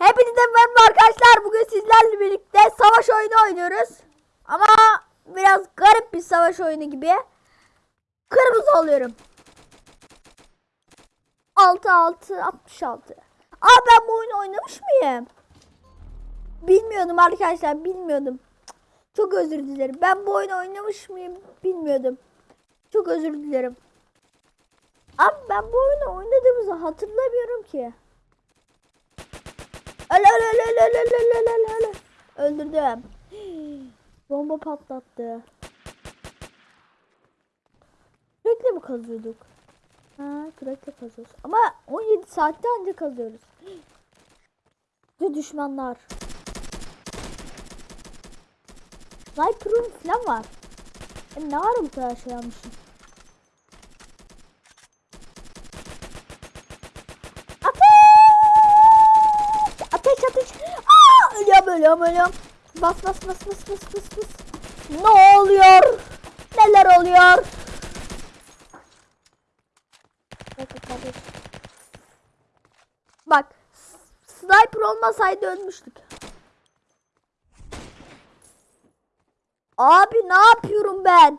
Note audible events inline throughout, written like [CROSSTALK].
Hepinize merhaba arkadaşlar. Bugün sizlerle birlikte savaş oyunu oynuyoruz. Ama biraz garip bir savaş oyunu gibi. Kırmızı oluyorum. 6 6 66. Aa ben bu oyunu oynamış mıyım? Bilmiyordum arkadaşlar, bilmiyordum. Çok özür dilerim. Ben bu oyunu oynamış mıyım bilmiyordum. Çok özür dilerim. Abi ben bu oyunu oynadığımızı hatırlamıyorum ki. Öl öl öl öl öl öl öl öl öl öl. Öldürdüm. [GASPS] Bomba patlattı. Kürekle mi kazıyorduk? Ha kürekle kazıyoruz. Ama 17 saatte anca kazıyoruz. [GASPS] Ve düşmanlar. Sniper'ın falan var. E ne var bu kadar şey almışım? Ateş! Ateş ateş. Aa, ölüyorum ölüyorum. Bas bas bas bas bas bas bas. Ne oluyor? Neler oluyor? Bak sniper olmasaydı ölmüştük. Abi ne yapıyorum ben?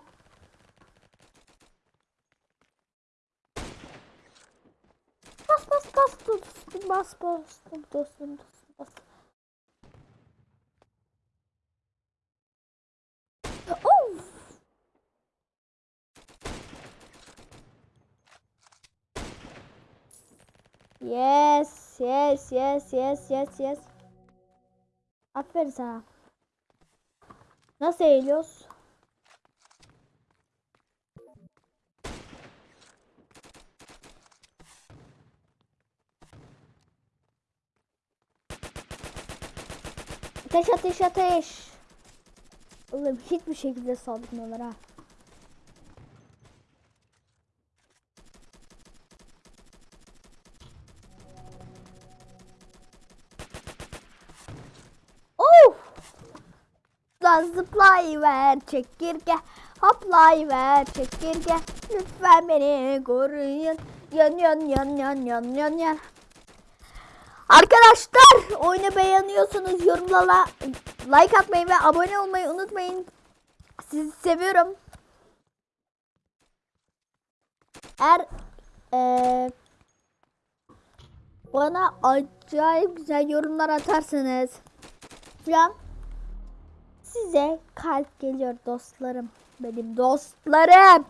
Bas bas bas dostum bas bas dostum dostum bas. Of. Yes, yes, yes, yes, yes, yes. Aferin sana. Nasıl eğiliyoruz? Ateş ateş ateş. Oğlum hiçbir şekilde saldırmıyorlar ha. Lan zıplayıver çekirge Hoplayıver çekirge Lütfen beni koruyun Yan yan yan yan yan yan yan Arkadaşlar oyunu beğeniyorsanız yorumlara like atmayı ve abone olmayı unutmayın. Sizi seviyorum. Eğer eee, bana acayip güzel yorumlar atarsanız falan size kalp geliyor dostlarım. Benim dostlarım.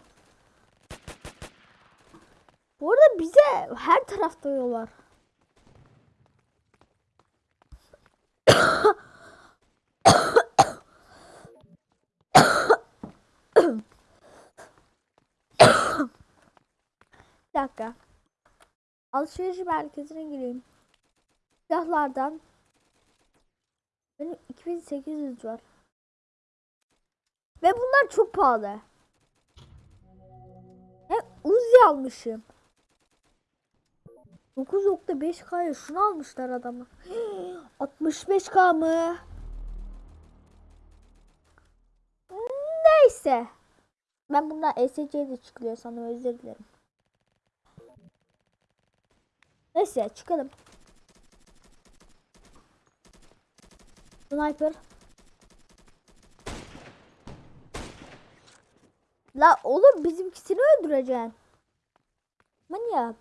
Bu arada bize her tarafta yol var. Bir dakika. Alışveriş merkezine gireyim. Silahlardan benim 2800 var. Ve bunlar çok pahalı. He Uzi almışım. 9.5K'ya şunu almışlar adamı. [GASPS] 65K mı? Neyse. Ben bundan ESC'ye de çıkıyor sanırım özür dilerim. Neyse çıkalım. Sniper. La oğlum bizimkisini öldüreceksin. Manyak.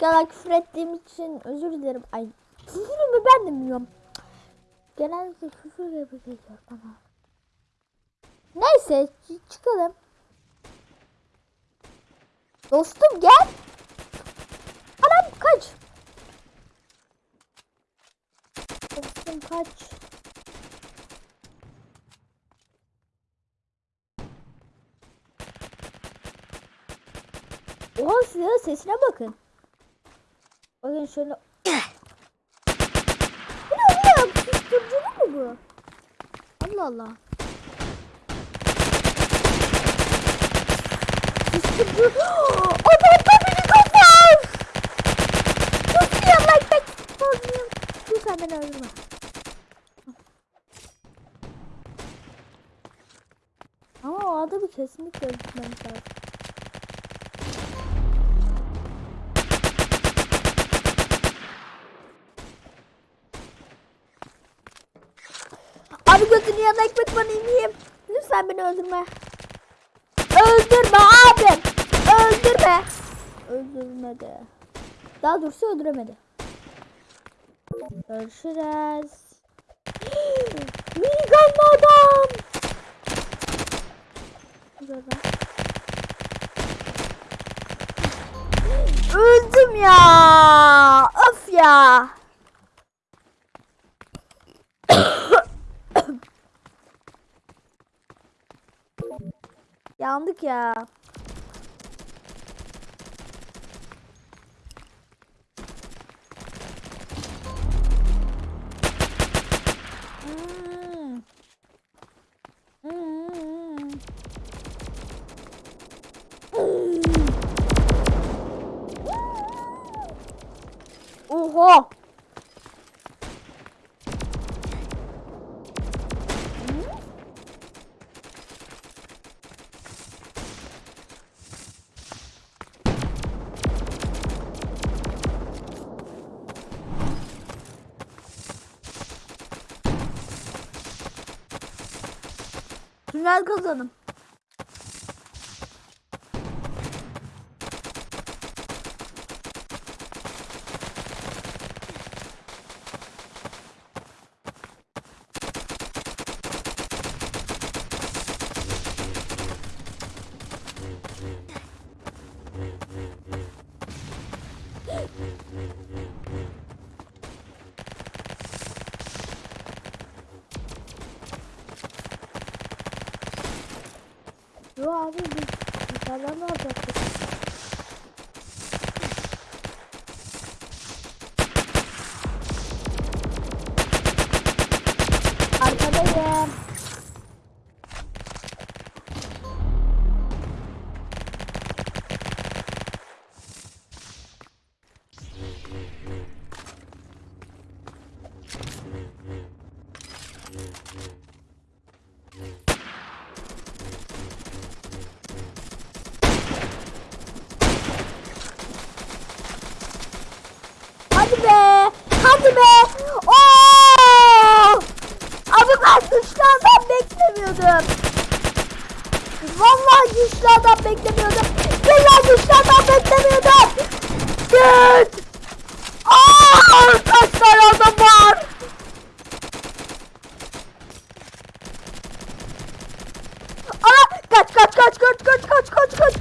Gel küfür ettiğim için özür dilerim. Ay küfür mü ben de bilmiyorum. Genellikle küfür geliyor bana. Neyse çıkalım. Dostum gel. Anam kaç. Dostum kaç. Oha silahın sesine bakın. Bakın şöyle. bu ne oğlum? Susturuculu mu bu? Allah Allah. Susturucu. Adam da beni kapar. Ya like back. Dur sen beni öldürme. Ama o adamı kesinlikle öldürmemiz lazım. Yanına ekmek banayım yiyeyim. Lütfen beni öldürme. Öldürme abim. Öldürme. Öldürmedi. Daha doğrusu öldüremedi. Görüşürüz. [GASPS] Minigunlu adam. Öldüm ya. Of ya. [COUGHS] Yandık ya. Hmm. Hmm. Oha. Kazanım. Yo abi biz dışarıdan ne yapacaktık? Güçlü adam beklemiyordum. Billahi güçlü adam beklemiyordum. Git. Aa, kaç tane adam var? Aa, kaç kaç kaç kaç kaç kaç kaç kaç.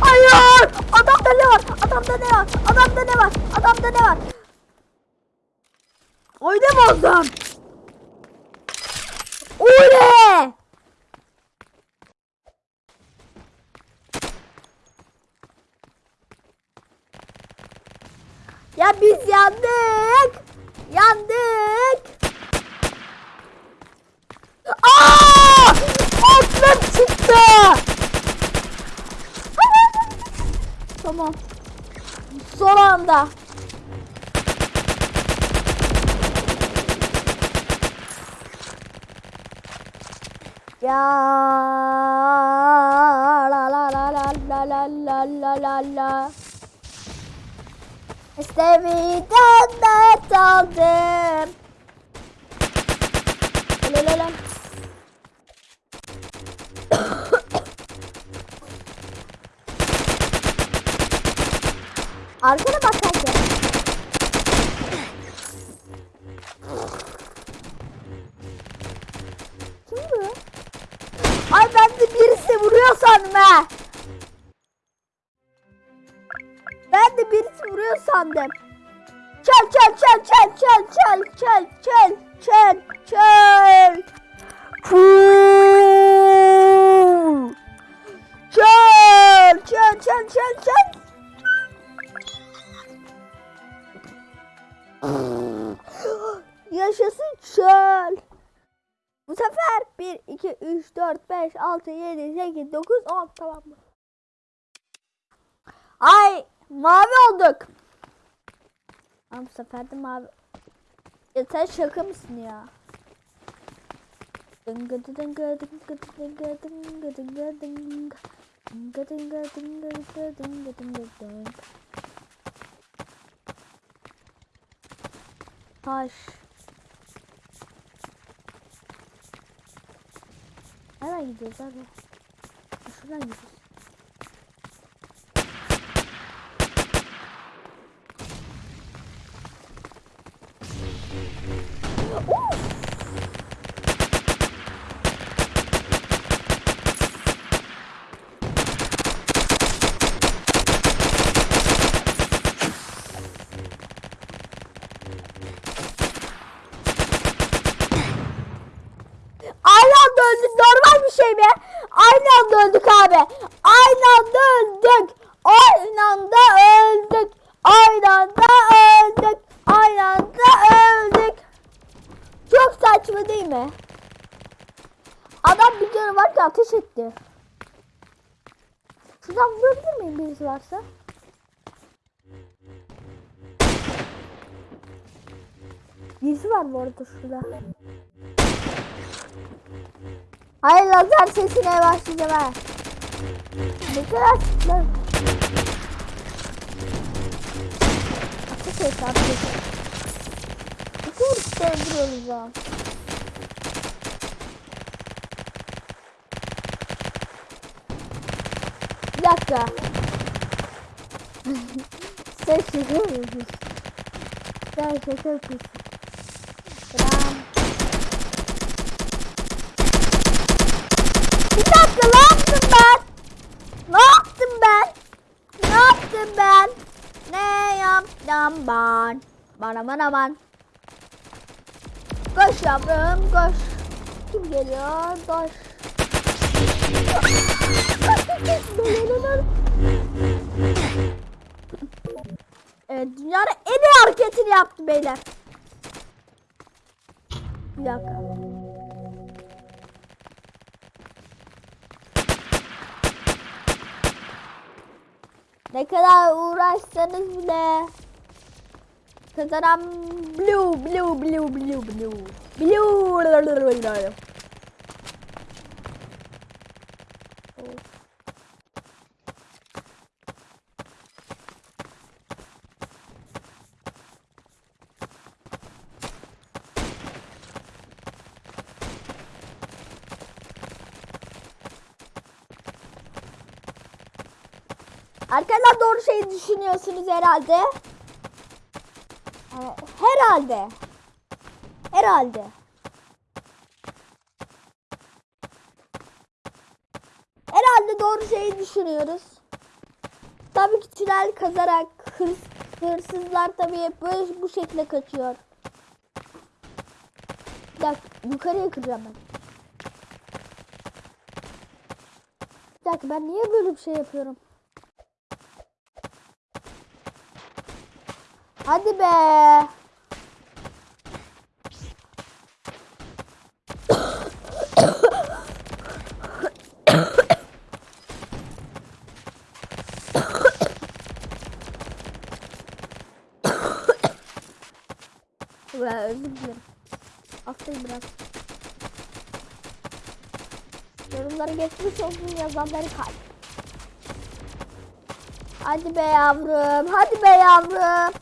Hayır. Adamda ne var? Adamda ne var? Adamda ne var? Adamda ne var? Oynamazdım. Oley! Ya biz yandık. Yandık. Aa! Aklım çıktı. tamam. Son anda. Ya la la la la la la la la la Seviden dert aldım. Lalalam. Arkada sandım. Çal çal çal çal çal çal çal çal çal çal. Çal çal çal çal çal. Yaşasın çal. Bu sefer 1, 2, 3, 4, 5, 6, 7, 8, 9, 10 tamam mı? Ay mavi olduk. Ama bu sefer de mavi. Ya sen şaka mısın ya? Dınga dınga dınga dınga dınga dınga dınga Dınga dınga dınga dınga dınga dınga dınga Taş Nereye gidiyoruz abi? Şuradan gidiyoruz varsa? Birisi var bu arada şurada. Hayır lazer sesine başlayacağım ha. Ne kadar lan. Ateş et ateş et. İki vuruşta öldürüyoruz ya. Bir dakika. Sen şaka yapıyorsun. Sen şaka yapıyorsun. Tamam. Bir dakika ne yaptım ben? Ne yaptım ben? Ne yaptım ben? Ne yaptım ben? Bana bana ben. Koş yavrum koş. Kim geliyor? Koş. Dünyanın en iyi hareketini yaptı beyler. Bir dakika. Ne kadar uğraşsanız bile kazanan blue blue blue blue blue blue Şeyi düşünüyorsunuz herhalde. Ee, Herhalde. Herhalde. Herhalde doğru şeyi düşünüyoruz. Tabii ki tünel kazarak hırs, hırsızlar tabii hep böyle bu şekilde kaçıyor. Bir dakika yukarıya kıracağım ben. Bir dakika ben niye böyle bir şey yapıyorum? Hadi be. Ulan özür dilerim. Hastayım biraz. Yorumlara geçmiş olsun yazanları kalp. Hadi be yavrum. Hadi be yavrum.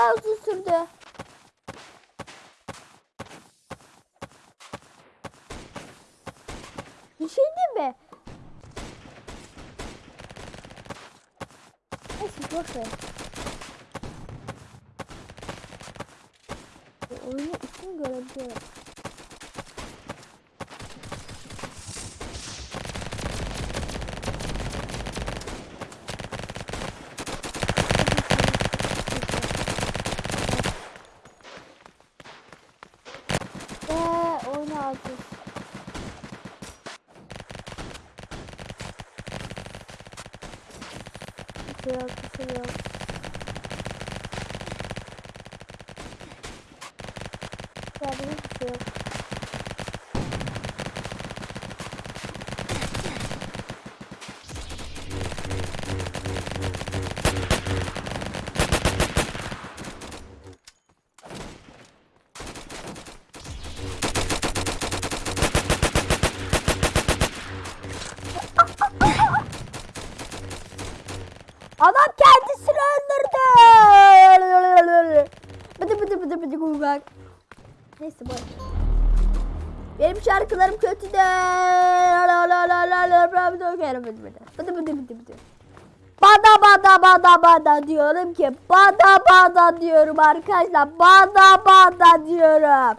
Kadar uzun sürdü. Bir şey değil mi? Neyse boş ver. Bu Oyunu ismini görebiliyorum. Ve oyunu alacağız. Şey yok, bir şey yok. Ya. Bada bada bada bada diyorum ki bada bada diyorum arkadaşlar bada bada diyorum.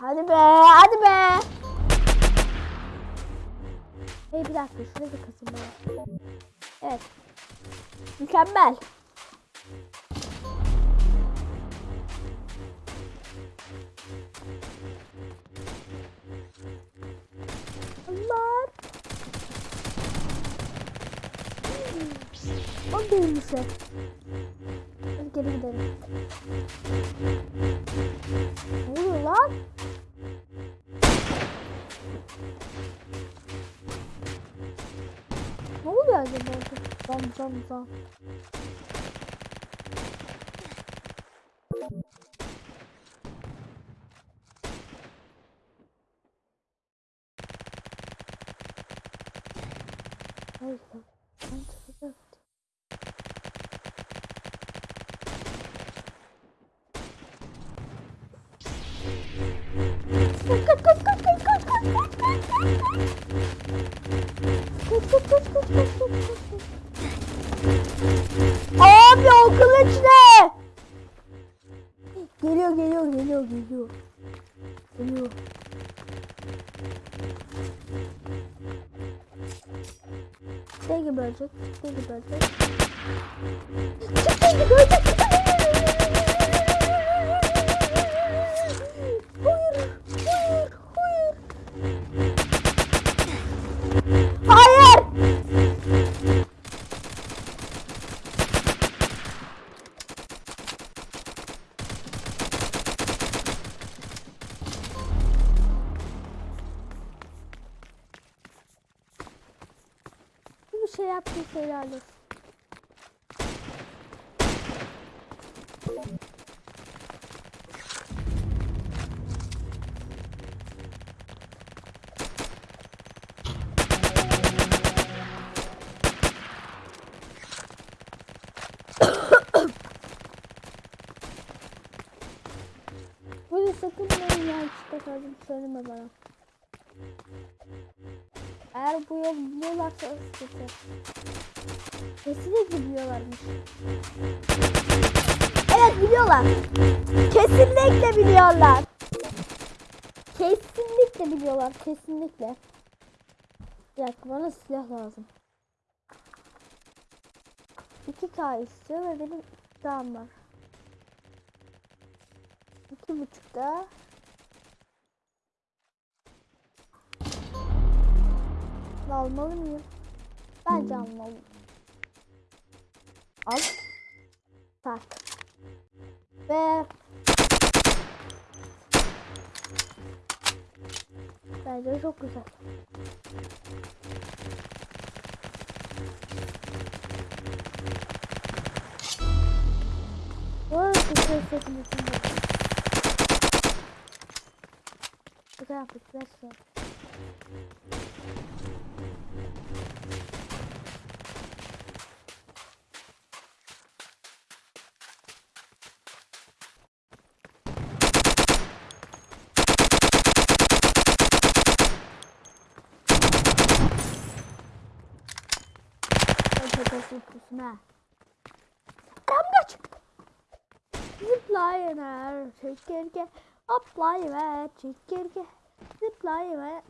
Hadi be hadi be. Hey bir dakika şurada kasım ben. Evet. Mükemmel. O değilmiş. Hadi geri gidelim. Ne oluyor lan? Ne oluyor acaba? Zam zam zam. Hayır. Boop, boop, boop, boop, boop. söyleme bana. Eğer bu yol biliyorlarsa sıkıntı. Kesinlikle biliyorlarmış. Evet biliyorlar. Kesinlikle biliyorlar. Kesinlikle biliyorlar. Kesinlikle. Bir dakika bana silah lazım. 2K istiyor ve benim silahım var. 2.5'da Sürekli almalı mıyım? Bence hmm. almalıyım. Al. Tak. Ve Bence çok güzel. Vay, güzel sesini Güzel yaptık. Güzel şey. Arkadaşlar pusma. Kamga çıktı. Zipline her çekirge. Apply ve çekirge. Zipline ve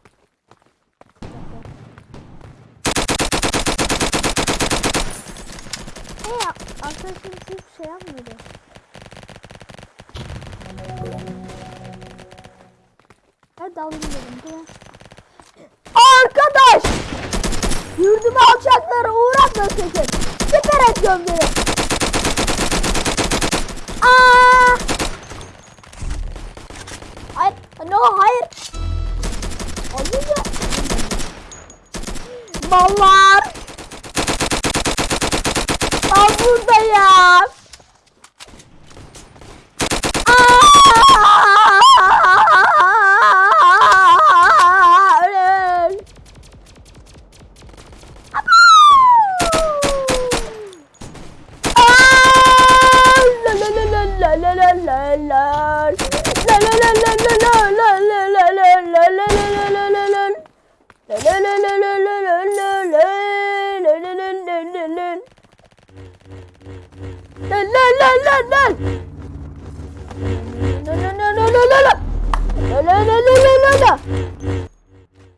Hey arkadaşım hiçbir şey yapmadı. Hadi alayım dedim. Dur. Arkadaş! Yurduma alçaklara uğratma sakın. Süper et gömleri. Aa! Hayır. No hayır. Olmuyor. Mallar.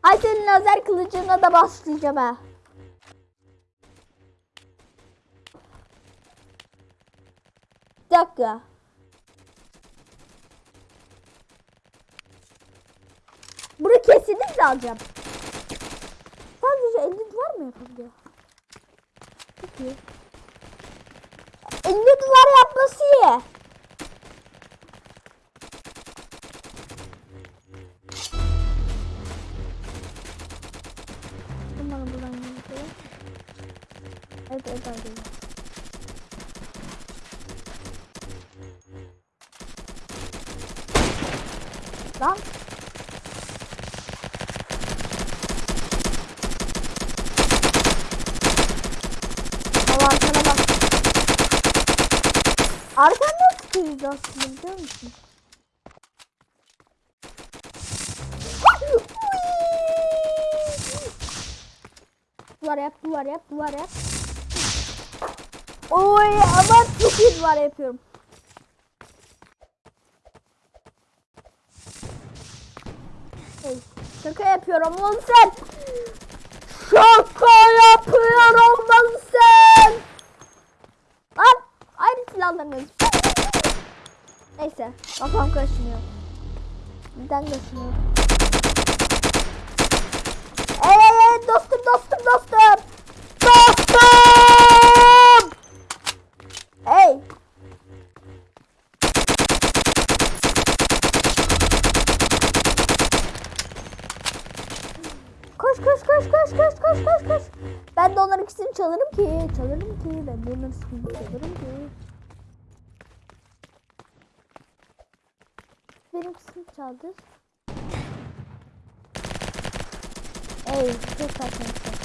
Ay senin lazer kılıcına da başlayacağım ha. Bir dakika. Bunu kesinlikle alacağım. Sadece 50 duvar mı yapabiliyor? İyi. 50 duvar yapması iyi. Umarım buradan gidiyor. Evet evet evet. Lan. Ama arkana bak. Arkandan tutuyoruz aslında biliyor musun? Duvar yap, duvar yap, duvar yap. Oy ama çok iyi duvar yapıyorum. Hey, şaka yapıyorum lan sen. Şaka yapıyorum lan sen. Lan aynı silahlarınız. Neyse kafam kaşınıyor. Neden kaşınıyor? Eee dostum dostum dostum. Dostum. Hey. Koş koş koş koş koş koş koş koş. Ben de onların ikisini çalarım ki. Çalarım ki. Ben de onların ikisini çalarım ki. saldır. Ey, çok saçma.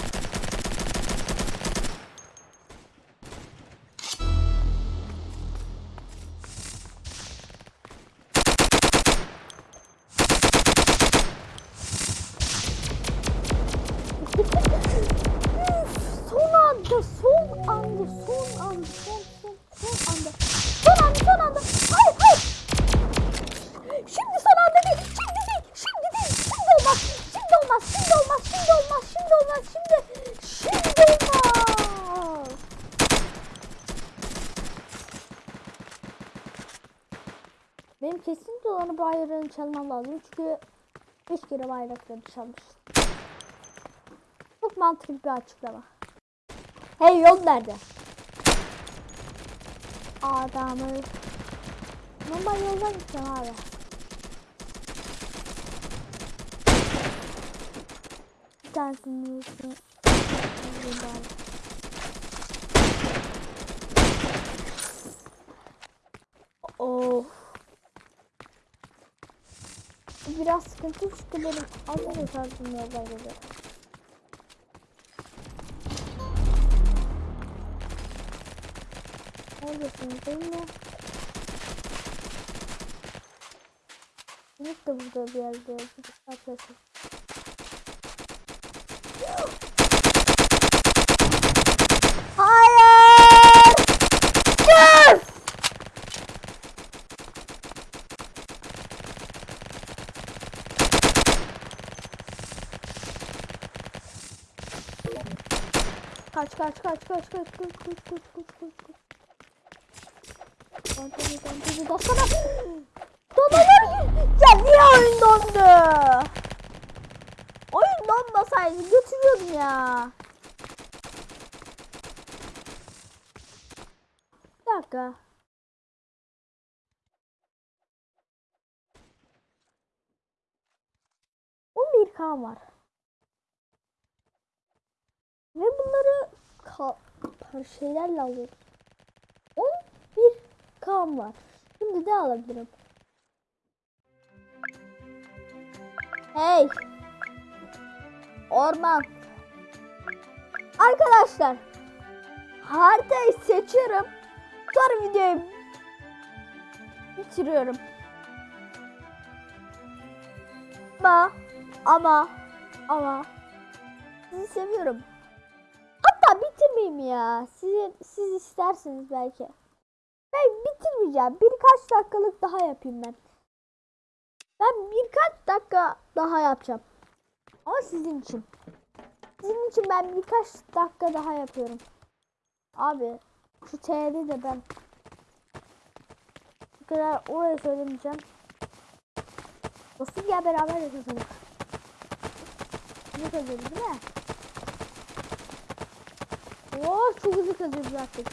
Bayrağını çalmam lazım çünkü beş kere bayrakları çalmış. Çok mantıklı bir açıklama. Hey yol nerede? Adamı. Normal yoldan gideceğim abi. Bir tanesini üstüne. alayım bari. Of. Biraz sıkıntı çünkü benim az önce tarzım yoldan geliyor. Neredesiniz değil mi? Ümit de burada bir yerde. Arkadaşlar. Hayır! Yes! Kaç kaç kaç kaç kaç kaç kaç kaç kaç kaç kaç Anteni anteni baksana. Donalar ya niye oyun dondu? Oyun donmasaydı götürüyordum ya. Bir dakika. Bir kan var. Ve bunları şeylerle alıyorum. 11 kan var. Şimdi de alabilirim. Hey. Orman. Arkadaşlar. Haritayı seçiyorum. Sonra videoyu bitiriyorum. Ama ama ama Sizi seviyorum. Bitirmeyeyim ya. Siz, siz istersiniz belki. Ben bitirmeyeceğim. Birkaç dakikalık daha yapayım ben. Ben birkaç dakika daha yapacağım. Ama sizin için. Sizin için ben birkaç dakika daha yapıyorum. Abi şu T'de de ben bu kadar oraya söylemeyeceğim. Dostum gel beraber yapalım. Ne kazıyoruz değil mi? Oo çok hızlı kazıyoruz artık.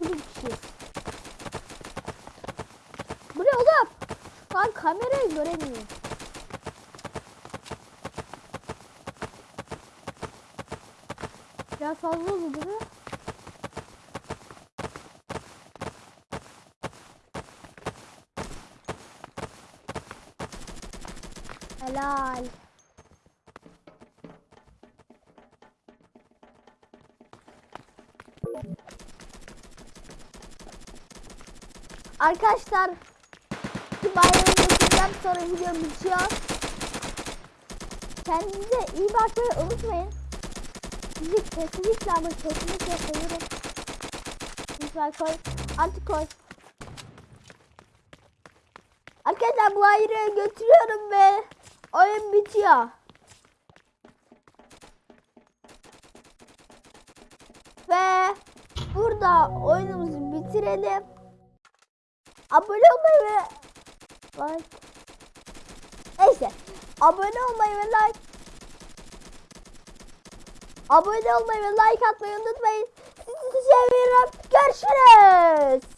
Bu bir kişi. Bu ne oğlum? Lan kamerayı göremiyorum. Biraz fazla oldu değil mi? Arkadaşlar bir bayramı geçeceğim sonra video bitiyor. Kendinize iyi bakmayı unutmayın. Sizi kesinlikle ama kesinlikle seviyorum. Lütfen koy. Artık koy. Arkadaşlar bu ayrı götürüyorum ve oyun bitiyor. Ve burada oyunumuzu bitirelim. Abone olmayı ve like. Neyse. Abone olmayı ve like. Abone olmayı ve like atmayı unutmayın. Sizi seviyorum. Görüşürüz.